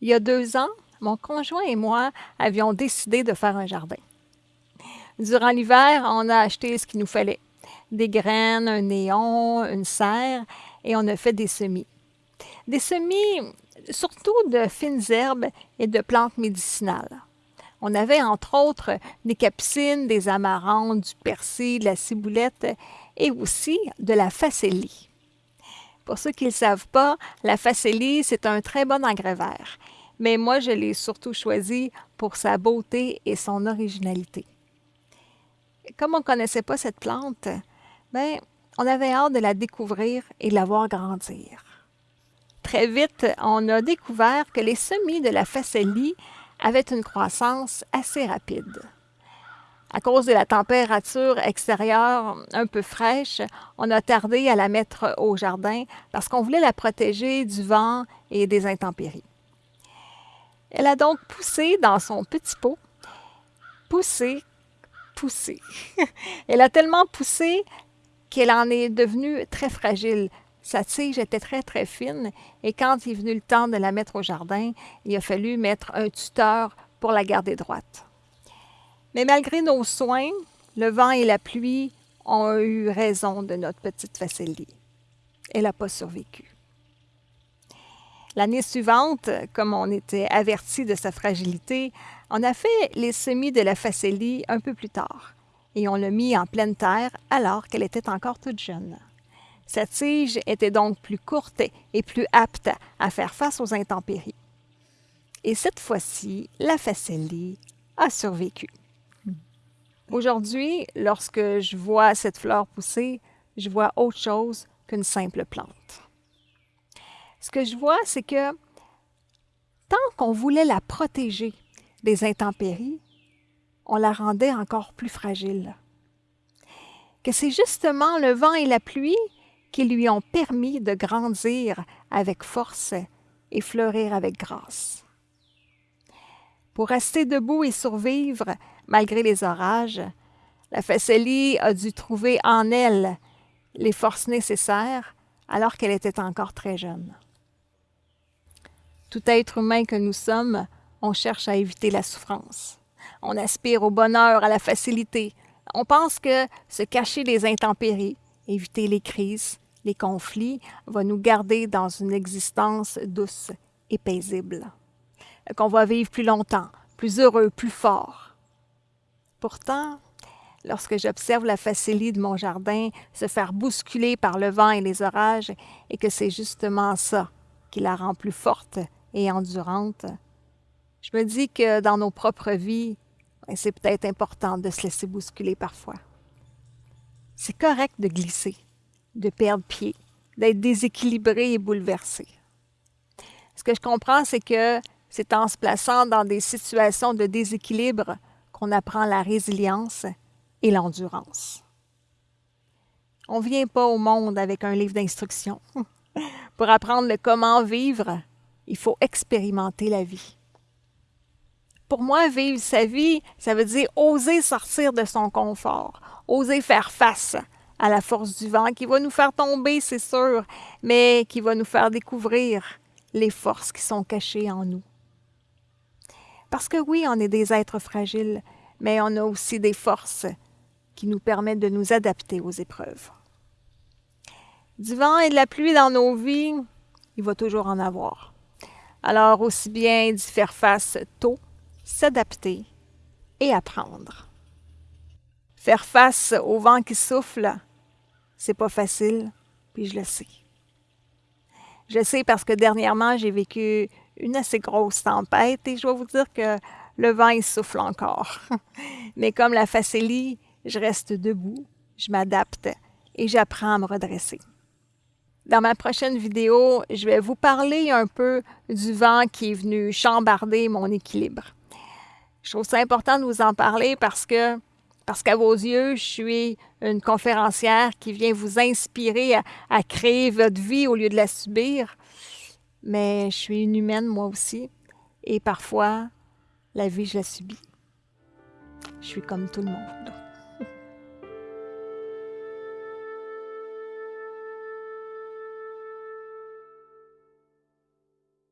Il y a deux ans, mon conjoint et moi avions décidé de faire un jardin. Durant l'hiver, on a acheté ce qu'il nous fallait. Des graines, un néon, une serre, et on a fait des semis. Des semis surtout de fines herbes et de plantes médicinales. On avait entre autres des capucines, des amarantes, du persil, de la ciboulette et aussi de la facélie. Pour ceux qui ne le savent pas, la facélie, c'est un très bon engrais vert, mais moi je l'ai surtout choisi pour sa beauté et son originalité. Comme on ne connaissait pas cette plante, ben, on avait hâte de la découvrir et de la voir grandir. Très vite, on a découvert que les semis de la facélie avaient une croissance assez rapide. À cause de la température extérieure un peu fraîche, on a tardé à la mettre au jardin parce qu'on voulait la protéger du vent et des intempéries. Elle a donc poussé dans son petit pot, poussé, poussé. Elle a tellement poussé qu'elle en est devenue très fragile. Sa tige était très, très fine et quand il est venu le temps de la mettre au jardin, il a fallu mettre un tuteur pour la garder droite. Mais malgré nos soins, le vent et la pluie ont eu raison de notre petite facélie. Elle n'a pas survécu. L'année suivante, comme on était averti de sa fragilité, on a fait les semis de la facélie un peu plus tard et on l'a mis en pleine terre alors qu'elle était encore toute jeune. Sa tige était donc plus courte et plus apte à faire face aux intempéries. Et cette fois-ci, la facélie a survécu. Aujourd'hui, lorsque je vois cette fleur pousser, je vois autre chose qu'une simple plante. Ce que je vois, c'est que tant qu'on voulait la protéger des intempéries, on la rendait encore plus fragile. Que c'est justement le vent et la pluie qui lui ont permis de grandir avec force et fleurir avec grâce. Pour rester debout et survivre malgré les orages, la Facélie a dû trouver en elle les forces nécessaires alors qu'elle était encore très jeune. Tout être humain que nous sommes, on cherche à éviter la souffrance. On aspire au bonheur, à la facilité. On pense que se cacher des intempéries, éviter les crises, les conflits, va nous garder dans une existence douce et paisible. Qu'on va vivre plus longtemps, plus heureux, plus fort. Pourtant, lorsque j'observe la facilité de mon jardin se faire bousculer par le vent et les orages, et que c'est justement ça qui la rend plus forte et endurante, je me dis que dans nos propres vies, ben, c'est peut-être important de se laisser bousculer parfois. C'est correct de glisser, de perdre pied, d'être déséquilibré et bouleversé. Ce que je comprends, c'est que c'est en se plaçant dans des situations de déséquilibre qu'on apprend la résilience et l'endurance. On ne vient pas au monde avec un livre d'instructions. Pour apprendre le comment vivre, il faut expérimenter la vie. Pour moi, vivre sa vie, ça veut dire oser sortir de son confort, oser faire face à la force du vent qui va nous faire tomber, c'est sûr, mais qui va nous faire découvrir les forces qui sont cachées en nous. Parce que oui, on est des êtres fragiles, mais on a aussi des forces qui nous permettent de nous adapter aux épreuves. Du vent et de la pluie dans nos vies, il va toujours en avoir. Alors, aussi bien d'y faire face tôt s'adapter et apprendre. Faire face au vent qui souffle, c'est pas facile, puis je le sais. Je le sais parce que dernièrement, j'ai vécu une assez grosse tempête et je dois vous dire que le vent, il souffle encore. Mais comme la facélie, je reste debout, je m'adapte et j'apprends à me redresser. Dans ma prochaine vidéo, je vais vous parler un peu du vent qui est venu chambarder mon équilibre. Je trouve ça important de vous en parler parce que parce qu'à vos yeux, je suis une conférencière qui vient vous inspirer à, créer votre vie au lieu de la subir. Mais je suis une humaine, moi aussi. Et parfois, la vie, je la subis. Je suis comme tout le monde.